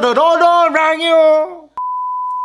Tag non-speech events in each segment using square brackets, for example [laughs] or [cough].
뽀로로로로랑요.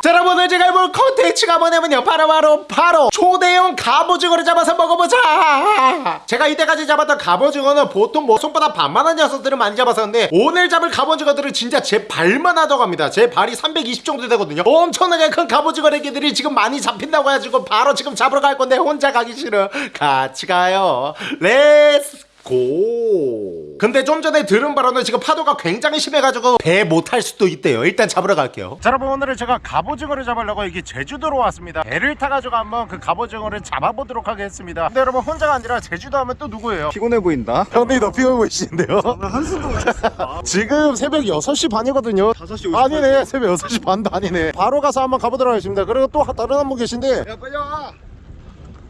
자 여러분 오늘 제가 해볼 컨텐츠가 뭐냐면요. 바로 바로 바로 초대형 갑오징어를 잡아서 먹어보자. 제가 이때까지 잡았던 갑오징어는 보통 뭐 손바닥 반만한 녀석들을 많이 잡았었는데 오늘 잡을 갑오징어들은 진짜 제 발만 하다고 합니다. 제 발이 320 정도 되거든요. 엄청나게 큰 갑오징어 애기들이 지금 많이 잡힌다고 해가지고 바로 지금 잡으러 갈 건데 혼자 가기 싫어. 같이 가요. Let's go 근데 좀 전에 들은 바로는 지금 파도가 굉장히 심해가지고 배못탈 수도 있대요 일단 잡으러 갈게요 자 여러분 오늘은 제가 갑오징어를 잡으려고 여기 제주도로 왔습니다 배를 타가지고 한번 그 갑오징어를 잡아보도록 하겠습니다 근데 여러분 혼자가 아니라 제주도 하면 또 누구예요? 피곤해 보인다. 형님이 더 피곤해 보이시는데요? 한숨도 못 잤어. [laughs] 지금 새벽 6시 반이거든요 5시 50분. 아니네 새벽 6시 반도 아니네 바로 가서 한번 가보도록 하겠습니다 그리고 또 다른 한 분 계신데 야 빨리 와.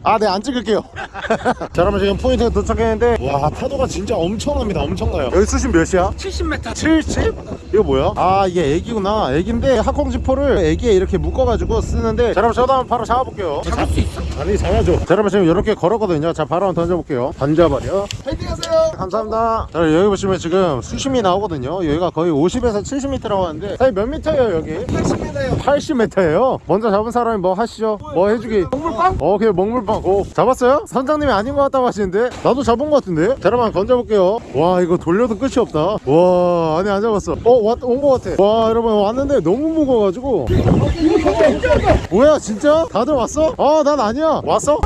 아 네 안 찍을게요 [laughs] 자 여러분 지금 포인트에 도착했는데 와 파도가 진짜 엄청납니다 엄청나요 여기 수심 몇이야? 70m. 70? 이거 뭐야? 아 이게 에기구나 에기인데 학콩지포를 에기에 이렇게 묶어가지고 쓰는데 자 여러분 저도 한번 바로 잡아볼게요 잡을 수 있어? 아니 잡아줘 자 여러분 지금 이렇게 걸었거든요 자 바로 한번 던져볼게요 던져버려 파이팅 하세요. 감사합니다 자 여기 보시면 지금 수심이 나오거든요 여기가 거의 50에서 70m라고 하는데 사장님 몇 미터예요 여기? 80m요. 80m예요 먼저 잡은 사람이 뭐 하시죠? 뭐 해주기 먹물빵? 어 그냥 먹물빵 오 잡았어요? 선장님이 아닌 것 같다고 하시는데? 나도 잡은 것 같은데? 자 여러분 던져볼게요. 와 이거 돌려도 끝이 없다. 와 아니 안 잡았어. 어온 것 같아. 와 여러분 왔는데 너무 무거워가지고. 뭐야 진짜? 다들 왔어? 아난 아니야. 왔어?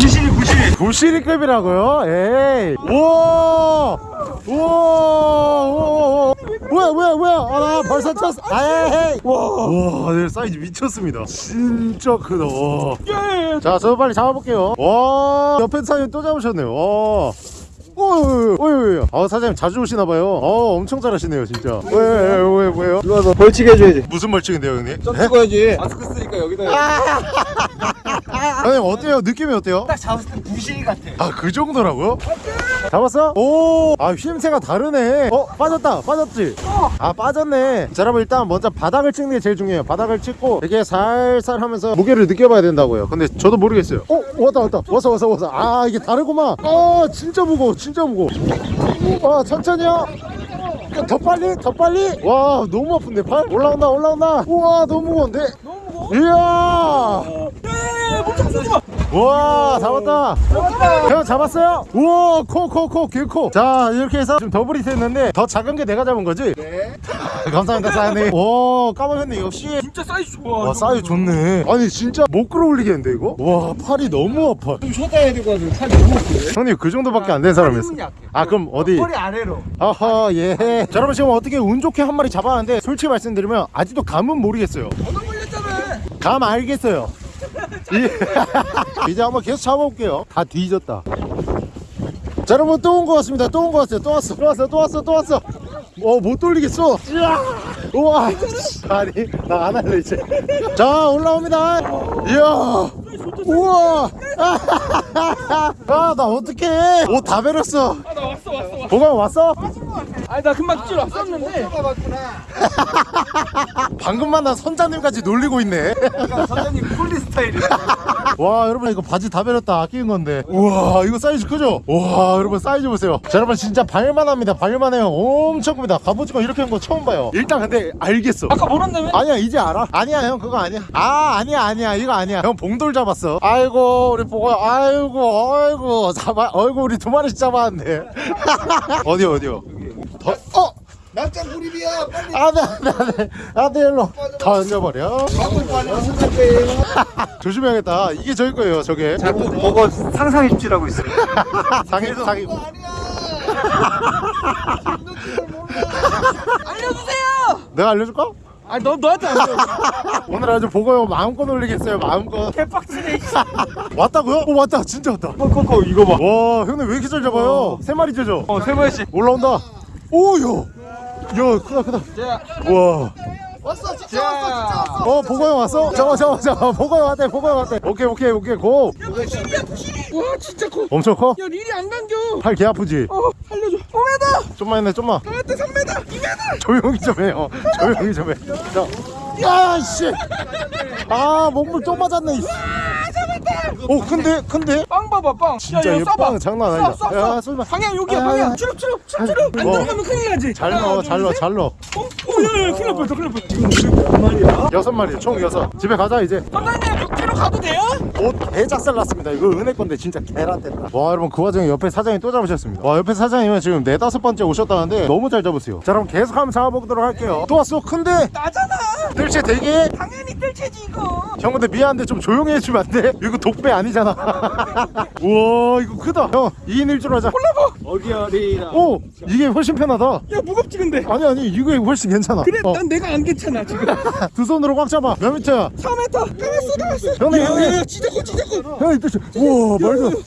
구실이 구실이. 부시리급이라고요? 에이. 우와 우와 우와 뭐야 뭐야 뭐야? 아나 벌써 쳤어 에이 와와 네, 사이즈 미쳤습니다. 진짜 크다 와. 자 저도 빨리 잡아볼게요. 와 옆에 사장님 또 잡으셨네요. 와 어이 어이 아 사장님 자주 오시나봐요 어 엄청 잘하시네요 진짜 왜왜 왜요 이리 와서 벌칙 해줘야지. 무슨 벌칙인데요 형님? 점 찍어야지. 마스크 쓰니까 여기다. [laughs] 형님 어때요 느낌이 어때요? 딱 잡았을 때 구실이 같아. 아 그 정도라고요? 잡았어? 오! 아 휘임새가 다르네 어? 빠졌다 빠졌지? 아 빠졌네 자 여러분 일단 먼저 바닥을 찍는 게 제일 중요해요 바닥을 찍고 이렇게 살살 하면서 무게를 느껴봐야 된다고요 근데 저도 모르겠어요 어? 왔다 왔다 왔어 왔어 왔어 아 이게 다르구만 아 진짜 무거워 진짜 무거워 아 천천히요 더 빨리 더 빨리. 와 너무 아픈데 팔? 올라온다 올라온다. 우와 너무 무거운데? 너무 무거워? 이야 와 잡았다 형 잡았어요? 우와 커커커 개커자 이렇게 해서 지금 더블이 됐는데 더 작은 게 내가 잡은 거지? 네. [laughs] 감사합니다 사장님 [laughs] 오 까먹었네 역시 진짜 사이즈 좋아. 와 사이즈 좋네 아니 진짜 못 끌어올리겠는데 이거? 와 팔이 너무 아파 좀 쉬었다 해야 될 것 같아. 팔이 너무 아프네. 형님 그 정도밖에 안 된 사람이었어. 아 그럼 어디 머리 아래로. 아하 예 자, 여러분 지금 어떻게 운 좋게 한 마리 잡았는데 솔직히 말씀드리면 아직도 감은 모르겠어요. 감 알겠어요 이- [laughs] 이제 한번 계속 잡아볼게요. 다 뒤졌다. 자 여러분 또 온 것 같습니다. 또 온 것 같아요. 또 왔어. 또 왔어. 또 왔어. 또 왔어. 어못 돌리겠어. 이야 우와. 아니 나 안 할래 이제. 자 올라옵니다. 이야. 우와. [laughs] 아나 어떡해. 옷 다 베렸어. 아나 왔어 왔어 왔어. 보강 왔어? 아니 나 금방 줄 왔었는데. 방금 만난 선장님까지 놀리고 있네. 선장님 폴리 스타일이야. [laughs] 와 여러분 이거 바지 다 베렸다. 아끼는 건데. 우와 이거 사이즈 크죠? 와 여러분 사이즈 보세요. 자 여러분 진짜 발만 합니다. 발만 해요. 엄청 큽니다. 갑오징어 이렇게 한 거 처음 봐요. 일단 근데 알겠어. 아까 모른다며? 아니야 이제 알아. 아니야 형 그거 아니야. 아 아니야 아니야. 이거 아니야. 형 봉돌 잡았어. 아이고 우리 보고 아이고 아이고. 잡아 어이구 우리 두 마리씩 잡았는데 어디 [laughs] 어디요 더, 어 납작 구립이야. 빨리. 안돼 안돼 일로 던져버려 선장님. 조심해야겠다 이게 저희 거예요 저게 자꾸 그거 상상 입질하고 있어. 상해 상해 알려주세요. 내가 알려줄까? 아니 너 너한테 알려. 오늘 아주 보고요 마음껏 놀리겠어요 마음껏 개빡치네. 왔다고요? 오 왔다 진짜 왔다 커커커 이거 봐. 와 형님 왜 이렇게 잘 잡아요? 세 마리 째죠? 어세 번씩. 올라온다 오야 야 크다 크다 자. 와 왔어 진짜 왔어 진짜 왔어. 어 보고형 왔어? 잠깐 잠깐 잠깐 보고형 왔대 보고형 왔대 오케이 오케이 오케이 고 부실이야 부실이. 와 진짜 커. 엄청 커? 야 릴이 안 당겨. 팔 개 아프지? 어 살려줘. 5m. 좀만 했네 좀만 나한테 3m. 2m. 조용히 좀 해요 조용히 좀해 자 야 씨 아 몸물 또 맞았네 이 씨. 오 큰데 큰데 빵 봐봐 빵 진짜 야, 야, 얘 쏴봐. 빵 장난 아니다. 쏴, 쏴, 야, 쏴. 쏘지 마. 방향 여기야 아, 방향 아. 추룩 추룩 추룩 추룩 안 어. 들어가면 큰일 나지 잘 넣어 둘, 잘 넣어 셋. 잘 넣어 어? 어, 야, 야, 큰일 날 뻔했다, 큰일 날 뻔했다. 지금 몇 마리야? 여섯 마리 총 여섯 집에 가자 이제 선장님, 육지로 가도 돼요? 옷 개작살 났습니다 이거 은혜 건데 진짜 개란 됐다 와 여러분 그 와중에 옆에 사장님 또 잡으셨습니다 와 옆에 사장님은 지금 네다섯 번째 오셨다는데 너무 잘 잡으세요 자 그럼 계속 한번 잡아보도록 할게요 또 왔어 큰데 나잖아. 뜰채 대게 당연히 뜰채지 이거. 형 근데 미안한데 좀 조용히 해주면 안 돼? 이거 독배 아니잖아 [laughs] 우와 이거 크다 형 2인 1조로 하자 어디 어디라. 오 이게 훨씬 편하다 야 무겁지 근데. 아니 아니 이게 훨씬 괜찮아 그래, 어, 난 내가 안 괜찮아 지금. [laughs] 두 손으로 꽉 잡아 몇 미터야 3m. 가만있어, 가만있어. 형님, 야, 형님. 야, 야, 진짜 커, 진짜 커. 형이 뜰채 우와 말도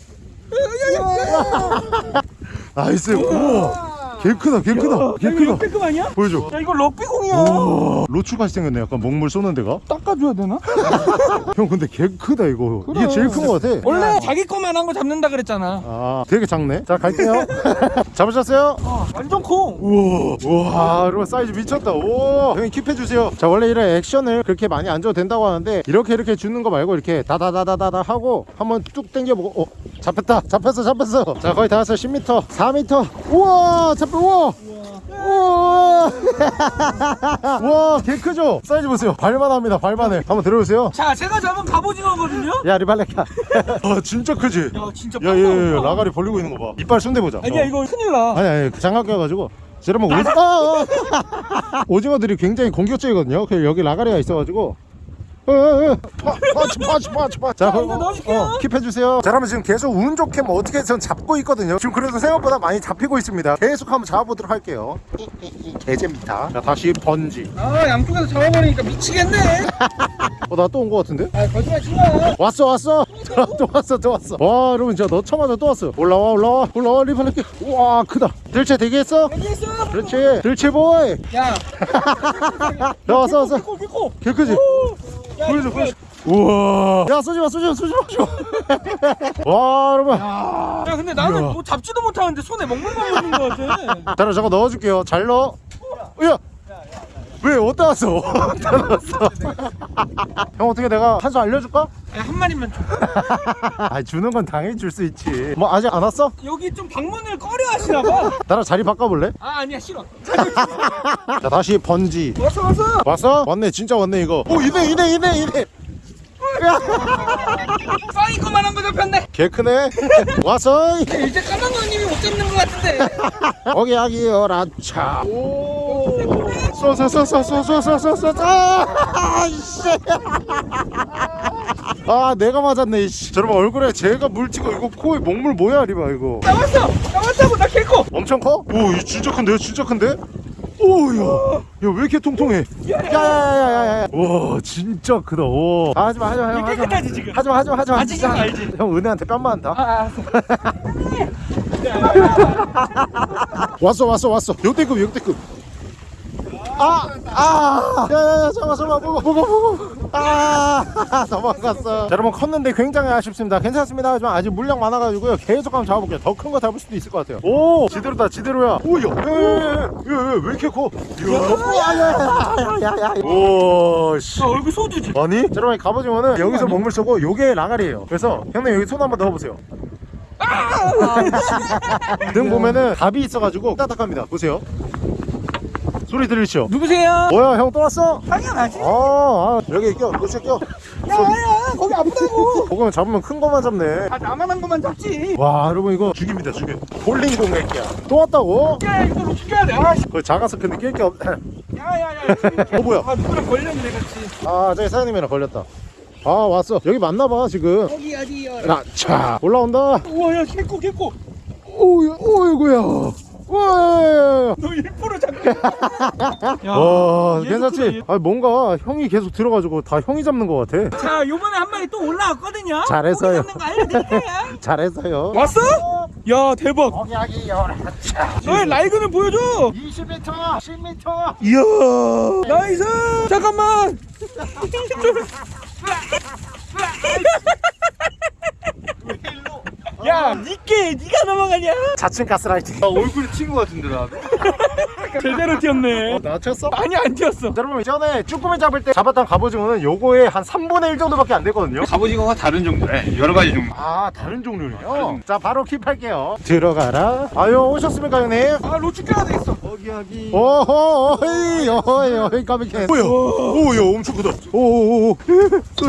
[laughs] 나이스 우와 개 크다 개 크다 개 크다. 역대급 아니야? 보여줘. 야, 이거 럭비공이야. 우와 로추같이 생겼네. 약간 먹물 쏘는 데가. 닦아줘야 되나? [laughs] 형 근데 개 크다 이거. 이게 제일 큰 거 같아. 원래 자기 거만 한 거 잡는다 그랬잖아. 아 되게 작네. 자 갈게요. [laughs] 잡으셨어요? 어, 완전 커. 우와 우와 여러분 사이즈 미쳤다. 오 형님 keep해주세요. 자 원래 이런 액션을 그렇게 많이 안 줘도 된다고 하는데 이렇게 이렇게 주는 거 말고 이렇게 다다다다다다 하고 한번 뚝 당겨보고 어 잡혔다. 잡혔어 잡혔어. 자 거의 다 왔어 10m 4m 우와 잡혔 우와. 우 [laughs] 와 개 크죠 사이즈 보세요 발만 합니다 발만해 한번 들어보세요 자, 제가 잡은 갑오징어거든요. 야 리발레카 [laughs] 아 진짜 크지 야, 진짜 야얘 빵빵. 아가리 벌리고 있는 거 봐 이빨 순대 보자 아니야, 어. 이거 큰일 나. 아니 아니 장갑 껴가지고 여러분 오지... [laughs] 아, 아, 아. 오징어들이 굉장히 공격적이거든요 그 여기 라가리가 있어가지고. 파, 파치 파치 파치 파치 자 이거 넣어줄게요. keep해주세요. 자 그러면 지금 계속 운 좋게 뭐 어떻게 전 잡고 있거든요. 지금 그래도 생각보다 많이 잡히고 있습니다. 계속 한번 잡아보도록 할게요. 개재입니다. 자 다시 번지. 아, 양쪽에서 잡아버리니까 미치겠네. 어 나 또 온 거 같은데? 아, 거짓말 치마. 왔어 왔어. 또 왔어 또 왔어. 와 여러분 진짜 넣자마자 또 왔어. 올라와 올라와. 올라와 리발레카 우와 크다. 뜰채 대기했어? 여기있어. 그렇지. 뜰채 보이. 야, [laughs] 야 왔어 왔어. 비코. 개 크지? 야, 보여줘 보여줘. 우와. 야 쏘지마 쏘지마 쏘지마 와 여러분. 야, 근데 나는. 뭐 잡지도 못하는데 손에 먹물만 묻는 거 같아. [laughs] 자라 저거 넣어줄게요. 잘 넣어. 야 왜 어디 왔어? 어디 왔어? 형 어떻게 내가 한 수 알려줄까? 아, 한 마리만 줘. [laughs] 아 주는 건 당연히 줄 수 있지. 뭐 아직 안 왔어? 여기 좀 방문을 꺼려 하시나 봐. 나랑 자리 바꿔볼래? 아 아니야 싫어. 자 다시 번지. 왔어 왔어. 왔어? 왔네 진짜 왔네 이거. 오 이네 이네 이네 이네. [laughs] 써이거만 한거 잡혔네 개 크네 [laughs] 왔어 이제 까만 누님이 못 잡는 것 같은데 거기 아기여라 차 오. 아이씨. 아 내가 맞았네 이씨. 저러면 얼굴에 제가 물찍고 이거 코에 먹물 뭐야 리바 이거. 나왔어, 나왔다고 나 개코. 엄청 커? 오이 진짜 큰데요 진짜 큰데? 오야. 야왜 이렇게 통통해? 야야야야야 와 진짜 크다. 오. 아, 하지마 하지마 형 하지마 깨끗하지, 지금? 하지마 하지마 하지마. 아직 진짜. 알지? 형 은혜한테 뺨 맞는다. 아, 알았어. [laughs] 왔어 왔어 왔어. 역대급 역대급 아, 아, 야야야 잠깐 잠깐 보고 보고 보고 아 [laughs] 자, 여러분 컸는데 굉장히 아쉽습니다. 괜찮습니다. 하지만 아직 물량 많아가지고요. 계속 한번 잡아볼게요. 더 큰 거 잡을 수도 있을 것 같아요. 오 지대로다 지대로야. 오야 야야야왜 이렇게 커? 야야야야야야 오씨. 나 얼굴 소주지. 아니? 자, 여러분 갑오징어는 여기서 먹물 쏘고 요게 라가리예요. 그래서 형님 여기 손 한번 넣어보세요. 등 보면은 답이 있어가지고 따뜻합니다. 보세요 소리 들리시죠? 누구세요? 뭐야 형 또 왔어? 당연하지. 아, 아 여기 껴 노체 껴 야야, 거기 아프다고. 그거는 잡으면 큰 거만 잡네 아, 나만 한 것만 잡지. 와 여러분 이거 죽입니다 죽여 볼링 공격이야 또 왔다고? 야, 이거 로 시켜야 돼. 아, 씨. 그거 작아서 근데 낄게 없... [clears throat] 야야야. 어 뭐야 아, 누구랑 걸렸네 같이. 아 저기 사장님이랑 걸렸다 아 왔어 여기 맞나봐 지금 여기 어디요? 라차 올라온다 우와, 야, 개코, 개코. 오유 오이구야 와 너 일부러 잡고. [laughs] 야, 와 얘도 괜찮지? 아 뭔가 형이 계속 들어가지고 다 형이 잡는 것 같아 자, 요번에 한 마리 또 올라왔거든요. 잘했어요. [laughs] 잘했어요 왔어? 야, 대박. 너의 라이근을 보여줘. 20m 10m 이야. nice. 잠깐만. [laughs] 야, 니께 니가 넘어가냐? 자칭 가스라이팅. 얼굴에 튄거 같은데 나. [laughs] 제대로 튀었네. 낮췄어? 많이 안 튀었어. 여러분 전에 쭈꾸미 잡을 때 잡았던 갑오징어는 요거의 한 3분의 1 정도밖에 안 되거든요. 갑오징어가 다른 종류래 여러 가지 종류. 아 다른 종류네요? 자 바로 keep할게요. 들어가라. 아유 오셨습니까 형님? 아 로추 껴야 되겠어. 여기 여기. 오호 어이 어이 어이 까맣게 뭐야? 오야 엄청 크다. 오오오. [laughs]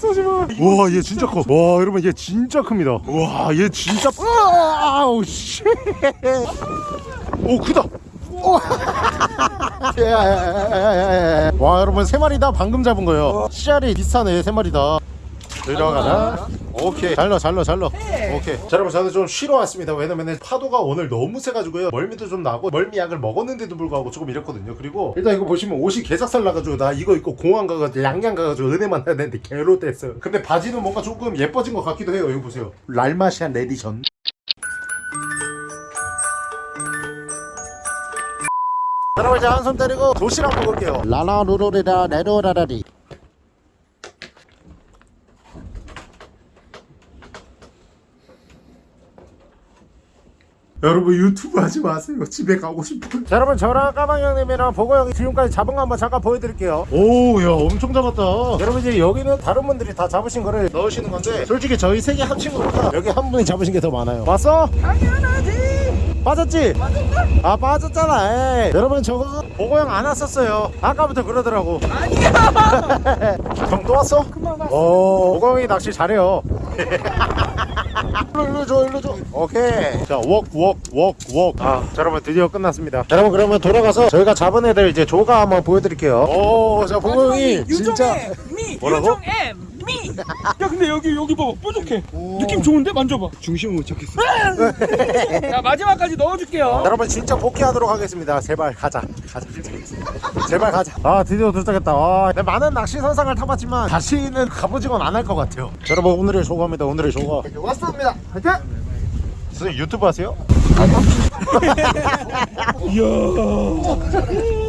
쏘지마. 와얘 진짜 커와 여러분 얘 진짜 큽니다. 와 얘 진짜 [laughs] 아우 씨오 크다. 오. [laughs] 와 여러분 세 마리 다 방금 잡은 거예요. 씨알이 비슷하네 세 마리 다 들어가라 오케이. 잘 넣어 잘 넣어 잘 넣어. 오케이. 자 여러분 저는 좀 쉬러 왔습니다. 왜냐면 파도가 오늘 너무 세가지고요. 멀미도 좀 나고 멀미약을 먹었는데도 불구하고 조금 이랬거든요. 그리고 일단 이거 보시면 옷이 개삭살 나가지고 나 이거 입고 공항 가가지고 양양 가가지고 은혜 만나야 되는데 개로 됐어요. 근데 바지는 뭔가 조금 예뻐진 것 같기도 해요. 이거 보세요. Dalmatian edition 여러분 이제 한손 때리고 도시락 먹을게요. 라라루루리라 레로라라리 여러분 유튜브 하지 마세요. 집에 가고 싶어요. 자 여러분 저랑 까망 형님이랑 보고 형이 지금까지 잡은 거 한번 잠깐 보여드릴게요. 오야 엄청 잡았다. 여러분 이제 여기는 다른 분들이 다 잡으신 거를 넣으시는 건데 솔직히 저희 세 개 합친 것보다 여기 한 분이 잡으신 게 더 많아요. 봤어? 당연하지. 빠졌지? 빠졌나? 아 빠졌잖아 에이. 여러분 저거 보고 형 안 왔었어요. 아까부터 그러더라고. 아니야. [laughs] 형 또 왔어? 그만 왔어. 어 보고 형이 낚시 잘해요 [laughs] 일로 일로 줘 일로 줘. 오케이. 자웍웍웍웍아 자, 여러분 드디어 끝났습니다. 자, 여러분 그러면 돌아가서 저희가 잡은 애들 이제 조가 한번 보여드릴게요. 오자 보고 형이 진짜 미 [laughs] 뭐라고? 미. 야 근데 여기 여기 봐봐. 뾰족해. 느낌 좋은데? 만져봐. 중심을 못 찾겠어. 자 마지막까지 넣어줄게요. 여러분 진짜 복귀하도록 하겠습니다. 제발 가자. 가자 제발 가자. 아 드디어 도착했다. 와, 내 많은 낚시 선상을 타봤지만 다시는 갑오징어는 안할 것 같아요. 자, 여러분 오늘의 조과입니다. 오늘의 조과 왔습니다. 화이팅! 선생님 유튜브 하세요? 이야.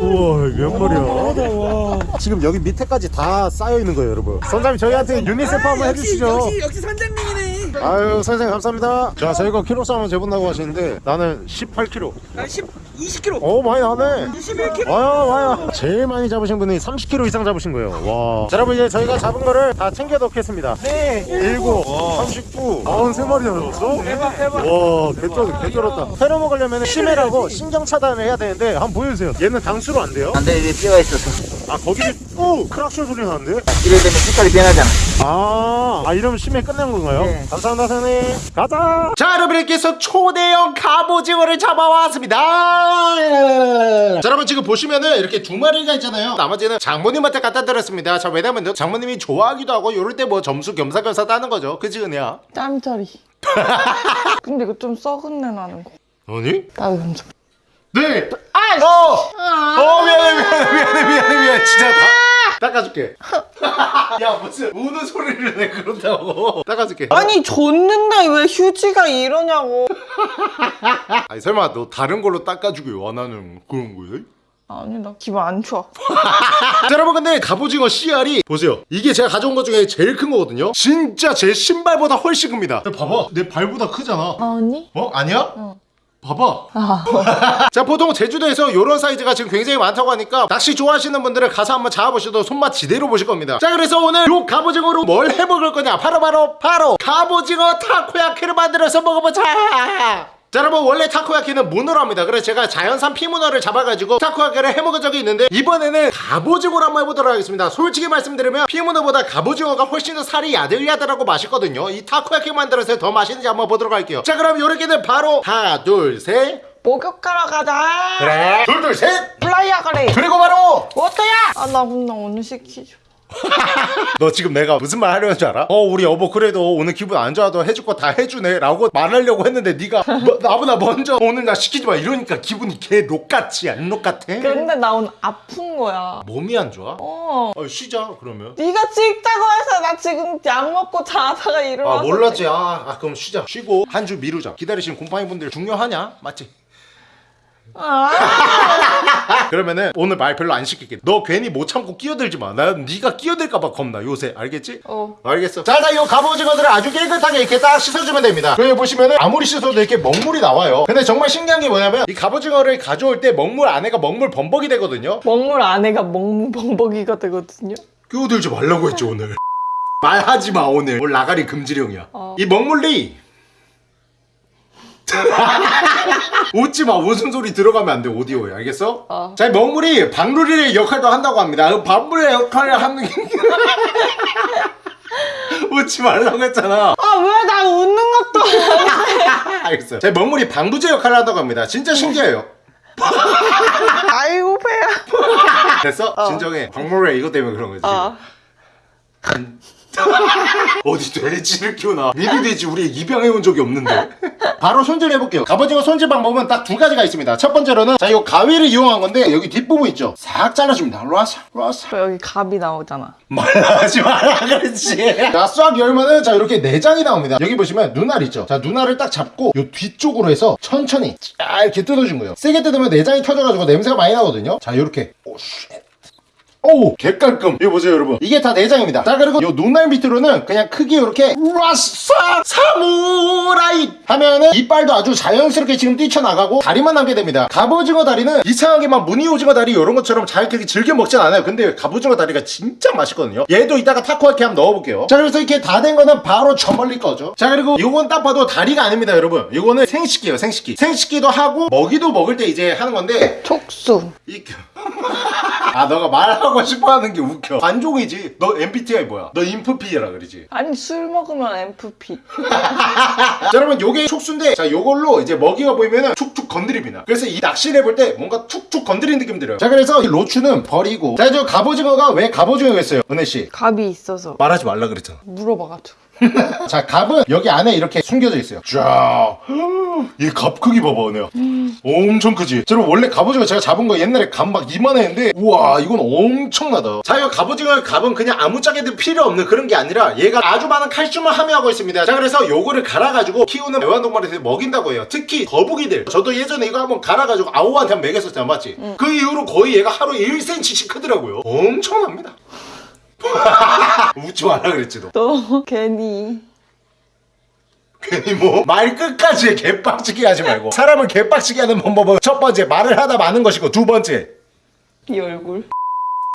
우와 몇 마리야? 와 지금 여기 밑에까지 다 쌓여 있는 거예요 여러분. 선장님 저희한테 유니세프 한번 해주시죠. 역시 선장님이네. 아유 선생님 감사합니다. 자 저희가 키로수 한번 재본다고 하시는데 나는 18kg 나 10, 20kg 오 많이 나네. 21kg 와요 와요. 제일 많이 잡으신 분이 30kg 이상 잡으신 거예요. 와. 자, 여러분 이제 저희가 잡은 거를 다 챙겨 넣겠습니다. 네 7 39 43마리나 잡았어? 대박 대박. 와 개쩔 개쩔었다. 회로 먹으려면 심해라고 신경 차단을 해야 되는데 한번 보여주세요. 얘는 당수로 안 돼요? 안돼 이게 뼈가 있어서 아 거기를 오 크락션 소리 나는데? 이래 되면 색깔이 변하잖아 아, 아 이러면 심해 끝낸 건가요? 네. 감사합니다 선생님 가자 자 여러분께서 초대형 갑오징어를 잡아왔습니다 자 여러분 지금 보시면은 이렇게 두 마리가 있잖아요 나머지는 장모님한테 갖다 드렸습니다 자 왜냐면 장모님이 좋아하기도 하고 요럴 때 뭐 점수 겸사겸사 따는 거죠 그치 은혜야? 짬짜리. [laughs] 근데 이거 좀 썩은 내 나는 거. 아니? 나도 좀. 네! 아! 어! 어 미안해 미안해 미안해 미안해 미안해 진짜 다 닦아줄게 [laughs] 야 무슨 우는 소리를 내 그런다고 닦아줄게 아니 줬는데 왜 휴지가 이러냐고. [laughs] 아니 설마 너 다른 걸로 닦아주길 원하는 그런 거야? 아니 나 기분 안 좋아. [laughs] 자 여러분 근데 갑오징어 씨알이 보세요 이게 제가 가져온 것 중에 제일 큰 거거든요 진짜 제 신발보다 훨씬 큽니다 봐봐 내 발보다 크잖아 아니? 어? 아니야? 어. 봐봐. 아. [laughs] 자 보통 제주도에서 이런 사이즈가 지금 굉장히 많다고 하니까 낚시 좋아하시는 분들은 가서 한번 잡아보셔도 손맛 지대로 보실 겁니다. 자 그래서 오늘 요 갑오징어로 뭘 해먹을 거냐? 바로바로 바로, 갑오징어 타코야키를 만들어서 먹어보자 자 여러분 원래 타코야키는 문어로 합니다 그래서 제가 자연산 피문어를 잡아가지고 타코야키를 해먹은 적이 있는데 이번에는 갑오징어로 한번 해보도록 하겠습니다 솔직히 말씀드리면 피문어보다 갑오징어가 훨씬 더 살이 야들야들하고 맛있거든요 이 타코야키 만들어서 더 맛있는지 한번 보도록 할게요 자 그럼 요렇게는 바로 하나 둘셋 목욕하러 가자. 그래 둘 둘셋 flour 가래. 그리고 바로 워터야. 아나 근데 오늘 시키죠. [laughs] 너 지금 내가 무슨 말 하려는 줄 알아? 어 우리 여보 그래도 오늘 기분 안 좋아도 해줄 거 다 해주네 라고 말하려고 했는데 네가 [laughs] 뭐, 나보다 먼저 오늘 나 시키지 마 이러니까 기분이 개 녹같지 안 녹같아? 근데 나 오늘 아픈 거야. 몸이 안 좋아? 어. 어 쉬자 그러면 네가 찍자고 해서 나 지금 약 먹고 자다가 일어나서. 아 몰랐지 아, 아 그럼 쉬자 쉬고 한 주 미루자 기다리시는 곰팡이 분들 중요하냐? 맞지? 아. [laughs] 그러면은 오늘 말 별로 안 시킬게 너 괜히 못 참고 끼어들지 마난 네가 끼어들까봐 겁나 요새 알겠지? 어. 알겠어 자자 이 갑오징어들을 아주 깨끗하게 이렇게 딱 씻어주면 됩니다 여기 보시면은 아무리 씻어도 이렇게 먹물이 나와요 근데 정말 신기한 게 뭐냐면 이 갑오징어를 가져올 때 먹물 안에가 먹물 범벅이 되거든요 먹물 안에가 먹물 벙벅이가 되거든요. 끼어들지 말라고 했죠 오늘 [laughs] 말하지 마 오늘 오늘 나가리 금지령이야 어. 이 먹물리 [laughs] 웃지 마 웃음 소리 들어가면 안 돼 오디오에 알겠어? 어. 자, 이 먹물이 박누리의 역할도 한다고 합니다. 그 박누리의 역할을 하는 게 [laughs] 웃지 말라고 했잖아. 아왜 나 웃는 것도 [laughs] 알겠어요. 자, 이 먹물이 방부제 역할을 한다고 합니다. 진짜 신기해요. 아이고 배야. 됐어? 진정해. 박누리 이것 때문에 그런 거지. 어. 어디 돼지를 키우나 미리 돼지 우리 입양해온 적이 없는데. 바로 손질해볼게요. 갑오징어 손질 방법은 딱 두 가지가 있습니다. 첫 번째로는 자이 가위를 이용한 건데 여기 뒷부분 있죠? 싹 잘라줍니다. 로아사 로아사 여기 갑이 나오잖아. 말하지 마라 그렇지. 자싹 열면은 자 이렇게 내장이 나옵니다. 여기 보시면 눈알 있죠? 자 눈알을 딱 잡고 요 뒤쪽으로 해서 천천히 쫙 이렇게 뜯어준 거예요. 세게 뜯으면 내장이 터져가지고 냄새가 많이 나거든요? 자 이렇게. 오쉣 오 개깔끔. 이거 보세요 여러분. 이게 다 내장입니다. 자 그리고 요 눈알 밑으로는 그냥 크게 이렇게 라싸 사무라이 하면은 이빨도 아주 자연스럽게 지금 뛰쳐나가고 다리만 남게 됩니다. 갑오징어 다리는 이상하게 막 무늬오징어 다리 이런 것처럼 잘 그렇게 즐겨 먹진 않아요. 근데 갑오징어 다리가 진짜 맛있거든요. 얘도 이따가 타코야키 한번 넣어볼게요. 자 그래서 이렇게 다 된 거는 바로 저 멀리 거죠. 자 그리고 요건 딱 봐도 다리가 아닙니다 여러분. 요거는 생식기예요 생식기 생식기도 하고 먹이도 먹을 때 이제 하는 건데 촉수. 이... [laughs] 아 너가 말하고 싶어 하는 게 웃겨. 관종이지. 너 MBTI 뭐야? 너 인프피라 그러지. 아니 술 먹으면 MFP. [laughs] 자 여러분 요게 촉수인데 자 요걸로 이제 먹이가 보이면은 툭툭 건드립니다. 그래서 이 낚시를 해볼 때 뭔가 툭툭 건드리는 느낌 들어요. 자 그래서 이 로추는 버리고. 자 저 갑오징어가 왜 갑오징어겠어요? 은혜씨. 갑이 있어서. 말하지 말라 그랬잖아. 물어봐가지고. [laughs] 자 갑은 여기 안에 이렇게 숨겨져 있어요. 쫙이 [gasps] 갑 크기 봐봐 은혜야. 엄청 크지? 자, 여러분 원래 갑오징어 제가 잡은 거 옛날에 갑 막 이만했는데 우와 이건 엄청나다. 자 이거 갑오징어 갑은 그냥 아무짝에도 필요 없는 그런 게 아니라 얘가 아주 많은 칼슘을 함유하고 있습니다. 자 그래서 요거를 갈아가지고 키우는 애완동물한테 먹인다고 해요. 특히 거북이들. 저도 예전에 이거 한번 갈아가지고 아오한테 한번 먹였었잖아 맞지? 그 이후로 거의 얘가 하루에 1cm씩 크더라고요. 엄청납니다 [laughs] 웃지 말라 그랬지 너. 너 괜히. 괜히 뭐? 말 끝까지 개빡치게 하지 말고. 사람을 개빡치게 하는 방법은 첫 번째 말을 하다 마는 것이고 두 번째. 이 얼굴.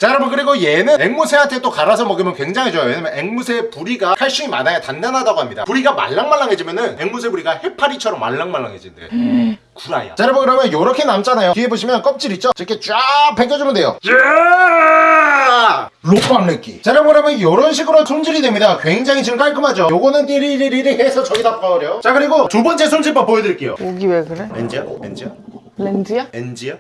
자 여러분 그리고 얘는 앵무새한테 또 갈아서 먹으면 굉장히 좋아요. 왜냐면 앵무새 부리가 칼슘이 많아야 단단하다고 합니다. 부리가 말랑말랑해지면 은 앵무새 부리가 해파리처럼 말랑말랑해진대 구라야. 자 여러분 그러면 요렇게 남잖아요. 뒤에 보시면 껍질 있죠? 이렇게 쫙 벗겨주면 돼요. 로빵레끼. 자 여러분 그러면 요런 식으로 손질이 됩니다. 굉장히 지금 깔끔하죠? 요거는 띠리리리리 해서 저기다 버려 자 그리고 두 번째 손질법 보여드릴게요. 목이 왜 그래? 엔지야? 렌즈야? 엔지야?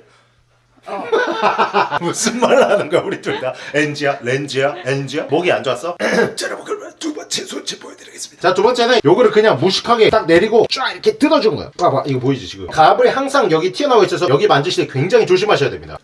[laughs] 무슨 말 하는 거야 우리 둘 다? 엔지야? 렌지야? 엔지야? 목이 안 좋았어? 자 여러분 그러면 두 번째 손질 보여드리겠습니다. 자 두 번째는 요거를 그냥 무식하게 딱 내리고 쫙 이렇게 뜯어주는 거예요 봐봐 이거 보이지 지금? 갑을 항상 여기 튀어나와 있어서 여기 만지실 때 굉장히 조심하셔야 됩니다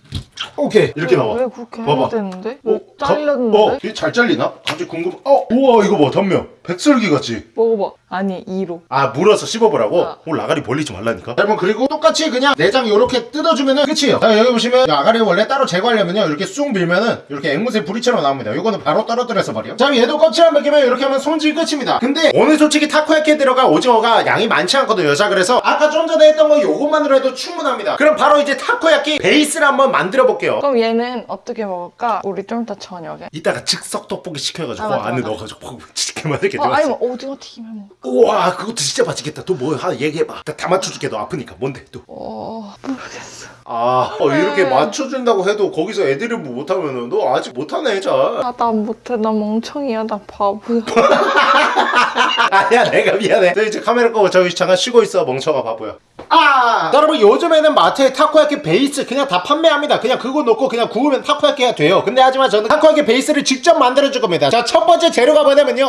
오케이 이렇게 나와 왜 그렇게 봐봐. 해야 되는데? 뭐 어, 가- 잘렸는데? 어, 이게 잘 잘리나? 갑자기 궁금. 어, 우와 이거 봐, 단면. 백설기 같지? 먹어봐. 아니 2로. 아 물어서 씹어보라고? 어. 오 라가리 벌리지 말라니까 여러분 그리고 똑같이 그냥 내장 요렇게 뜯어주면은 끝이에요 자 여기 보시면 이 아가리 원래 따로 제거하려면요 이렇게 쑥 밀면은 이렇게 앵무새 부리처럼 나옵니다 요거는 바로 떨어뜨려서 버려 자 얘도 껍질만 벗기면 이렇게 하면 손질 끝입니다 근데 오늘 솔직히 타코야키에 들어가 오징어가 양이 많지 않거든요 자 그래서 아까 좀 전에 했던 거 요것만으로 해도 충분합니다 그럼 바로 이제 타코야키 베이스를 한번 만들어 볼게요. 그럼 얘는 어떻게 먹을까? 우리 좀 이따 저녁에. 이따가 즉석 떡볶이 시켜가지고 아, 맞아, 안에 맞아. 넣어가지고 볶으면 진짜 맛있게 어, 아니면 오징어. 튀김해 먹. 우와 그것도 진짜 맛있겠다. 또 뭐 하나 얘기해봐. 다, 다 맞춰줄게 너 아프니까. 뭔데 또? 어 모르겠어. 아 어, 이렇게 맞춰준다고 해도 거기서 애드립 못하면은 너 아직 못하네 잘. 아나 못해. 나 멍청이야. 나 바보야. [laughs] 아니야 내가 미안해. 너 이제 카메라 끄고 저기 잠깐 쉬고 있어. 멍청아 바보야 아 여러분 요즘에는 마트에 타코야키 베이스 그냥 다 판매합니다 그냥 그거 넣고 그냥 구우면 타코야키가 돼요 근데 하지만 저는 타코야키 베이스를 직접 만들어 줄 겁니다 자 첫 번째 재료가 뭐냐면요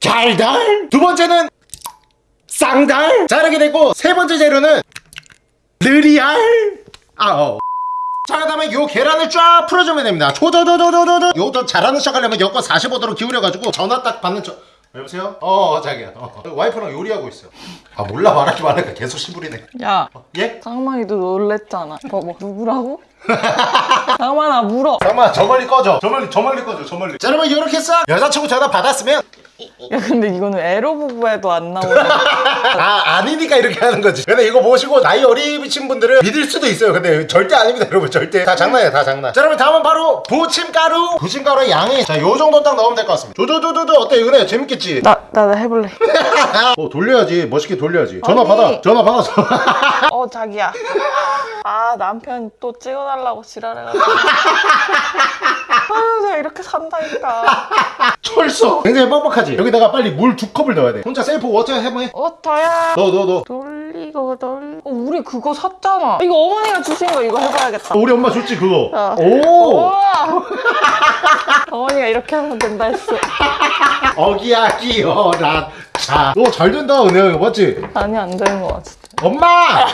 달달 두 번째는 쌍달 자 이렇게 되고 세 번째 재료는 느리알 아어 자 그다음에 요 계란을 쫙 풀어주면 됩니다 조조조조조조조 요좀 잘하는 척 하려면 여권 45도로 기울여가지고 전화 딱 받는 척 여보세요? 어 자기야 어. 와이프랑 요리하고 있어 아 몰라 말하지 말라니까 계속 시부리네 야, 예? 상만이도 놀랬잖아. 봐봐, 누구라고? [laughs] 상만아, 물어. 잠깐만 저 멀리 꺼져. 저 멀리 저 멀리 꺼져 저 멀리. 자 여러분 이렇게 싹 여자친구 전화 받았으면 야, 근데 이거는 에로 부부에도 안 나오네. [laughs] 아 아니니까 이렇게 하는 거지. 근데 이거 보시고 나이 어리신 분들은 믿을 수도 있어요. 근데 절대 아닙니다 여러분. 절대. 다 장난이야 다 장난. 자 여러분 다음은 바로 부침가루 부침가루 양이. 자 요 정도 딱 넣으면 될 것 같습니다. 조조조조조 어때 이거네 재밌겠지? 나, 나, 나 해볼래. [laughs] 어 돌려야지. 멋있게 돌려야지. 전화 아니. 받아. 전화 받아서. 어, 자기야. 아, 남편 또 찍어 달라고 지랄해가지고. [laughs] 아, 내가 이렇게 산다니까. 철수 굉장히 뻑뻑하지 여기다가 빨리 물 두 컵을 넣어야 돼 혼자 self water 해보해 워터야. 넣어 넣어 돌리고 돌. 어, 우리 그거 샀잖아. 이거 어머니가 주신 거 이거 해봐야겠다. 우리 엄마 줬지 그거 어. 오. [laughs] 어머니가 이렇게 하면 된다 했어. [laughs] 어기야 끼어라 자너 잘 된다 은혜야 이거 맞지? 아니 안 되는 거 같아. 엄마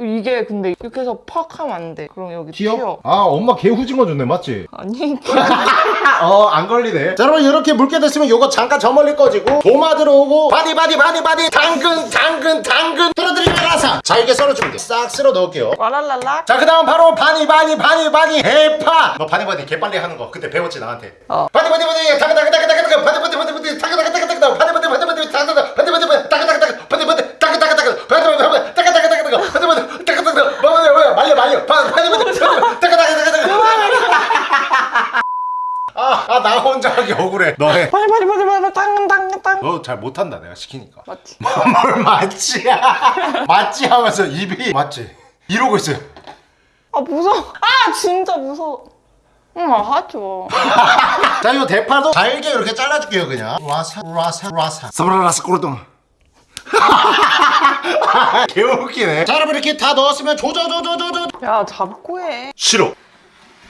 이게 근데 이렇게 해서 팍 하면 안 돼. 그럼 여기 튀어. 튀어? 아 엄마 개 후징어 줬네 맞지? 아니 어안 걸리네 자 여러분 이렇게 묽게 됐으면 요거 잠깐 저 멀리 꺼지고 도마 들어오고 바디 바디 바디 바디 당근 당근 당근 떨어뜨리면서 자 이렇게 썰어주면 돼싹 쓸어 넣을게요 와랄랄라. 자, 그 다음 바로 바니, 바니, 바니, 바니, 해파! 너 바니, 바니, 개 빨리 하는 거. 그때 배웠지, 나한테. 어. 바니, 바니, 바니, 타그, 타그, 타그, 타그, 바니, 바니, 바니, 바니, 타그, 타그, 타그, 타그, 바니, 바니, 바니, 바니, 타그, 타그, 바니, 바니, 바니, 타그, 타그, 바니, 바니, 바니, 바니, 말려, 말려. 바니, 바니, 타그, 타그, 타그, 타그. 아, 아, 나 혼자 하기 억울해. 너 해. 빨리 빨리 빨리 빨리 땅땅 땅. 너 잘 못한다, 내가 시키니까. 맞지? 뭘 맞지야. [laughs] 맞지 하면서 입이 맞지. 이러고 있어요. 아 무서워. 아 진짜 무서워. 응 하죠. [laughs] 자, 이 대파도 잘게 이렇게 잘라줄게요, 그냥. 라사, 라사, 라사. 사브라라사 꼬르동. [laughs] 개웃기네. 자, 여러분 이렇게 다 넣었으면 조져조져조져. 야 잡고 해. 싫어.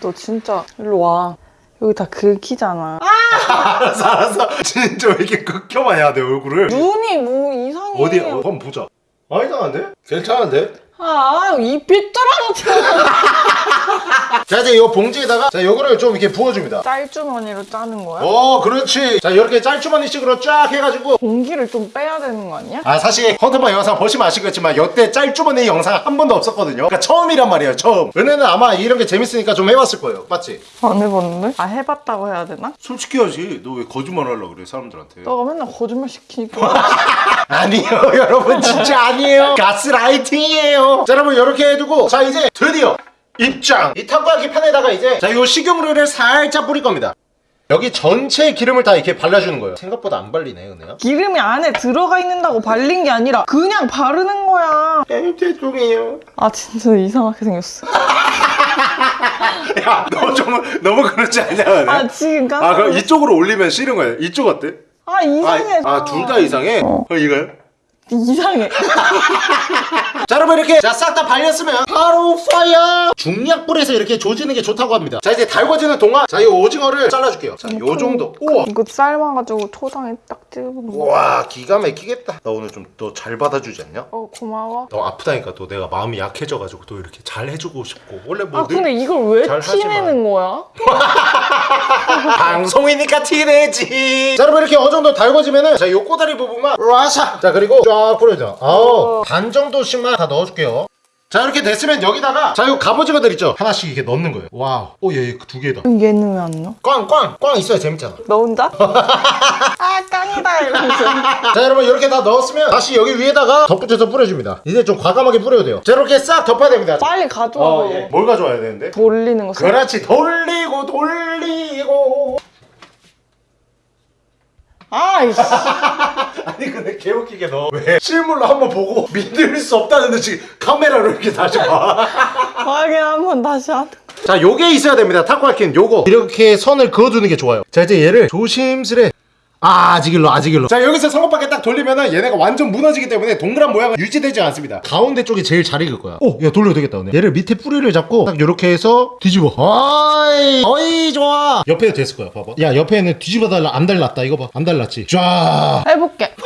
너 진짜 일로 와. 여기 다 긁히잖아. [laughs] 알았어, 알았어. 진짜 왜 이렇게 극혐하냐내 얼굴을. 눈이 뭐 이상해. 어디, 어, 한번 보자. 아, 이상한데? 괜찮은데? 아, 이 삐뚤어졌잖아. [laughs] 자, 이제 이 봉지에다가, 자, 요거를 좀 이렇게 부어줍니다. 짤주머니로 짜는 거야? 어, 그렇지. 자, 이렇게 짤주머니식으로 쫙 해가지고. 공기를 좀 빼야 되는 거 아니야? 아 사실 헌터방 영상 보시면 아시겠지만 여태 짤주머니 영상 한 번도 없었거든요 그러니까 처음이란 말이에요 처음 은혜는 아마 이런 게 재밌으니까 좀 해봤을 거예요 맞지? 안 해봤는데? 아 해봤다고 해야 되나? 솔직히 하지 너 왜 거짓말 하려고 그래 사람들한테 너가 맨날 거짓말 시키니까. [laughs] 아니요 여러분 진짜 아니에요 가스라이팅이에요 자 여러분 이렇게 해두고 자 이제 드디어 입장 이 타코야키 판에다가 이제 자요 식용유를 살짝 뿌릴 겁니다 여기 전체 기름을 다 이렇게 발라주는 거예요 생각보다 안 발리네 은혜야 기름이 안에 들어가 있는다고 발린 게 아니라 그냥 바르는 거야. 에이 죄송해요 아 진짜 이상하게 생겼어. [laughs] 야너 좀 너무 그렇지 않냐 은혜? 아 지금 깜짝 아 그럼. 이쪽으로 올리면 싫은 거예요 이쪽 어때? 아 이상해. 아둘 다 이상해? 어. 이거요? 이상해. [laughs] 자 여러분 이렇게 자싹 다 발렸으면 바로 fire 중약불에서 이렇게 조지는 게 좋다고 합니다 자 이제 달궈지는 동안 자 이 오징어를 잘라줄게요 자 요 정도 우와 이거 삶아가지고 초장에 딱 찍으면. 우와 기가 막히겠다 나 오늘 좀 너 잘 받아주지 않냐? 어 고마워. 너 아프다니까 또 내가 마음이 약해져가지고 또 이렇게 잘 해주고 싶고 원래 뭐아늘 근데 이걸 왜. 티내는 거야? [laughs] 방송이니까 티내지 자 여러분 이렇게 어느 정도 달궈지면은 자요 꼬다리 부분만 라샤 자 그리고 쫙 뿌려줘 아우 반 정도씩만 다 넣어줄게요. 자 이렇게 됐으면 여기다가 자요 갑오징어들 있죠? 하나씩 이렇게 넣는 거예요. wow. 오얘두 개다. 그럼 얘는 왜 안 넣어? 꽝꽝 꽝 있어야 재밌잖아. 너 혼자? [laughs] 아 깡이다 이러면서. [laughs] 자 여러분 이렇게 다 넣었으면 다시 여기 위에다가 덧붙여서 뿌려줍니다. 이제 좀 과감하게 뿌려도 돼요. 자 이렇게 싹 덮어야 됩니다. 빨리 가져와. 어, 예. 뭘 가져와야 되는데? 돌리는 거. 그렇지. 돌리고 돌리고 아이씨. [laughs] 아니 근데 개웃기게 너 왜 실물로 한번 보고 믿을 수 없다는데 지금 카메라로 이렇게 다시 봐. 확인 [laughs] 한번 다시 거. 자 요게 있어야 됩니다 타코야키는 요거 이렇게 선을 그어두는 게 좋아요 자 이제 얘를 조심스레 아, 아직일로 아직일로. 자 여기서 성급하게 딱 돌리면은 얘네가 완전 무너지기 때문에 동그란 모양은 유지되지 않습니다. 가운데 쪽이 제일 잘 익을 거야. 오 야 돌려도 되겠다 오늘 얘를 밑에 뿌리를 잡고 딱 요렇게 해서 뒤집어. 어이 어이 좋아. 옆에도 됐을 거야 봐봐. 야 옆에는 뒤집어 달라 안 달랐다. 이거 봐 안 달랐지. 쫙. 해볼게. [laughs]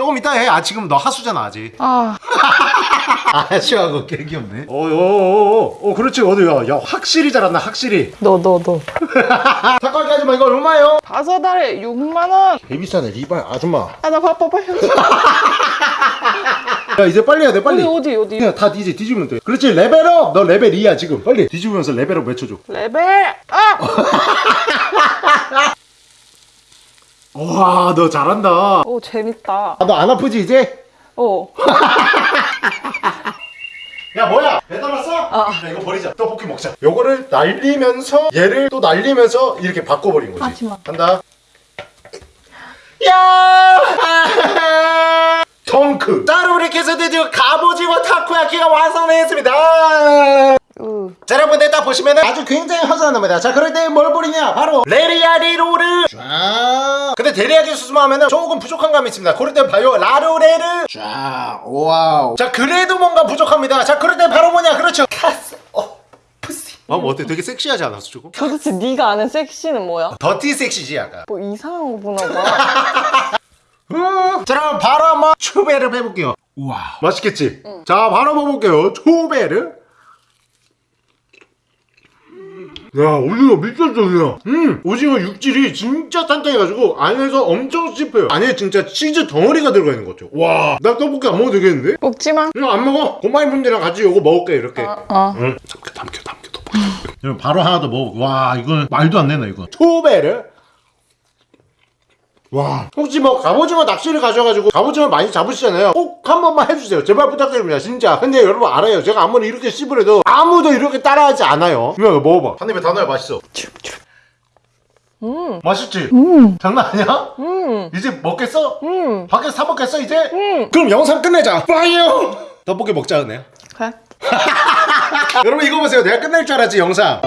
조금 이따 해 아 지금 너 하수잖아 아직. 아. [laughs] 아쉬워하고 개 귀엽네. 어어어어 어, 그렇지. 어디 야 야 확실히 잘한다 확실히? 너 너 너. 타코야키 아줌마 이거 얼마예요? 다섯 알에 6만 원. 개 비싸네 리발. 아줌마. 아, 나 바빠 빨리. [laughs] 야 이제 빨리 해야 돼 빨리. 어디 어디 어디. 그냥 다 이제 뒤집으면 돼. 그렇지 level up! 너 레벨 2야 지금. 빨리. 뒤집으면서 level up 외쳐줘. level up! [laughs] 와 너 잘한다. 오 재밌다. 아 너 안 아프지 이제? 어. [laughs] 야 뭐야? 배달 왔어? 야, 이거 버리자. 떡볶이 먹자. 요거를 날리면서 얘를 또 날리면서 이렇게 바꿔버린 거지. 하지 마. 간다. 야! [laughs] 덩크. 자 여러분 이렇게 해서 드디어 갑오징어 타코야키가 완성했습니다. 으. 자 여러분들 딱 보시면은 아주 굉장히 허전합니다. 자 그럴 때 뭘 버리냐? 바로 레리아리로를 쫙 근데 소스만 하면은 조금 부족한 감이 있습니다. 그럴 때 봐요 라로레를 쫙 와우. 자 그래도 뭔가 부족합니다. 자 그럴 때 바로 뭐냐? 그렇죠. 카스 어 푸시 어 어때? 되게 섹시하지 않았어 조금? 도대체 네가 아는 섹시는 뭐야? 더티 섹시지 약간. 뭐 이상한 거 보나 봐. [laughs] 음. 자 그럼 바로 한번 초베르 해볼게요. 우와 맛있겠지? 자 바로 먹어볼게요. 초베르 야 오징어 미쳤어 그냥 음 오징어 육질이 진짜 단단해가지고 안에서 엄청 씹혀요. 안에 진짜 치즈 덩어리가 들어가 있는 것 같아요. 와나 떡볶이 안 먹어도 되겠는데? 먹지 마. 이거 안 먹어. 고마이 분들이랑 같이 이거 먹을게 이렇게. 어. 응. 담겨 담겨 담겨 떡볶이 여러분 바로 하나 더 먹어볼게 와 이건 말도 안 되네 이거. 초베르 와 혹시 뭐 갑오징어 낚시를 가셔가지고 갑오징어 많이 잡으시잖아요 꼭 한 번만 해주세요 제발 부탁드립니다 진짜 근데 여러분 알아요 제가 아무리 이렇게 씹으래도 아무도 이렇게 따라하지 않아요 유명해 먹어봐 한 입에 다 넣어야 맛있어 음. 맛있지? 음. 장난 아니야? 음. 이제 먹겠어? 음. 밖에서 사 먹겠어 이제? 음. 그럼 영상 끝내자 빠이요 떡볶이 먹자 은혜야 그래. [laughs] 여러분 이거 보세요 내가 끝낼 줄 알았지 영상